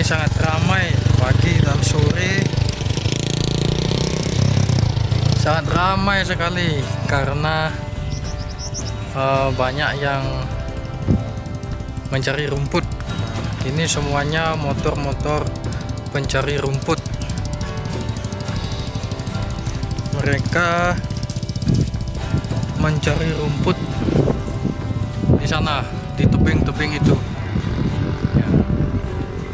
ini sangat ramai pagi dan sore. Sangat ramai sekali karena uh, banyak yang mencari rumput. Ini semuanya motor-motor pencari rumput. Mereka mencari rumput di sana di tebing-tebing itu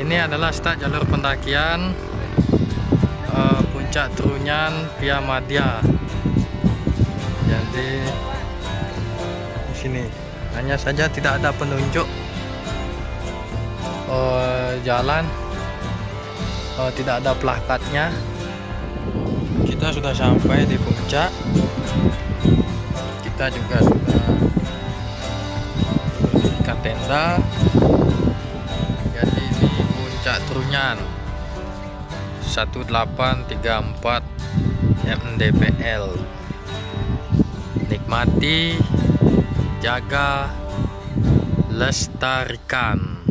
ini adalah start jalur pendakian uh, puncak Trunyan via Madya jadi di sini. Hanya saja tidak ada penunjuk uh, jalan uh, tidak ada plakatnya. Kita sudah sampai di puncak. Kita juga sudah berdirikan tenda puncak Trunyan 1834 MDPL nikmati jaga lestarikan.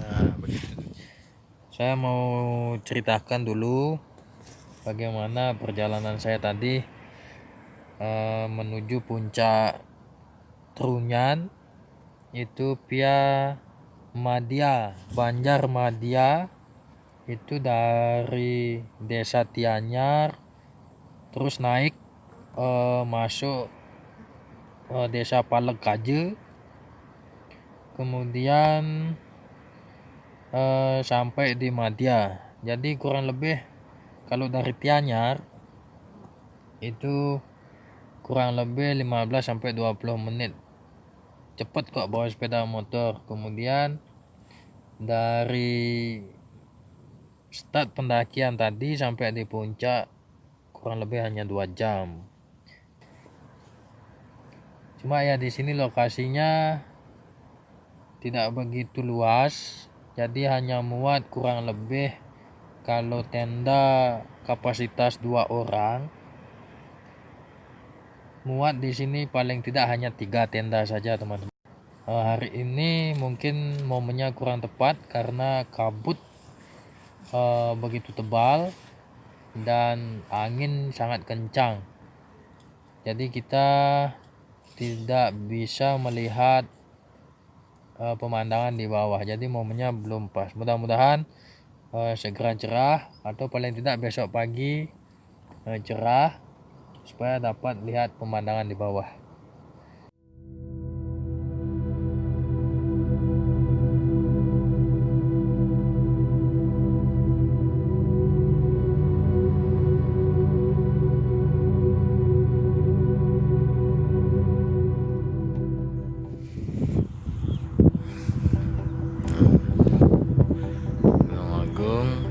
Nah, saya mau ceritakan dulu bagaimana perjalanan saya tadi uh, menuju puncak Trunyan itu via Madia Banjar Madia itu dari desa Tianyar. Terus naik uh, masuk uh, desa Palekaje. Kemudian uh, sampai di Madia. Jadi kurang lebih kalau dari Tianyar itu kurang lebih 15 sampai 20 menit. Cepet kok bawa sepeda motor. Kemudian dari start pendakian tadi sampai di puncak kurang lebih hanya dua jam. Cuma ya di sini lokasinya tidak begitu luas jadi hanya muat kurang lebih kalau tenda kapasitas dua orang. Muat di sini paling tidak hanya tiga tenda saja teman-teman uh, hari ini mungkin momennya kurang tepat karena kabut uh, begitu tebal dan angin sangat kencang. Jadi kita tidak bisa melihat uh, pemandangan di bawah. Jadi momennya belum pas. Mudah-mudahan uh, segera cerah atau paling tidak besok pagi uh, cerah supaya dapat lihat pemandangan di bawah burung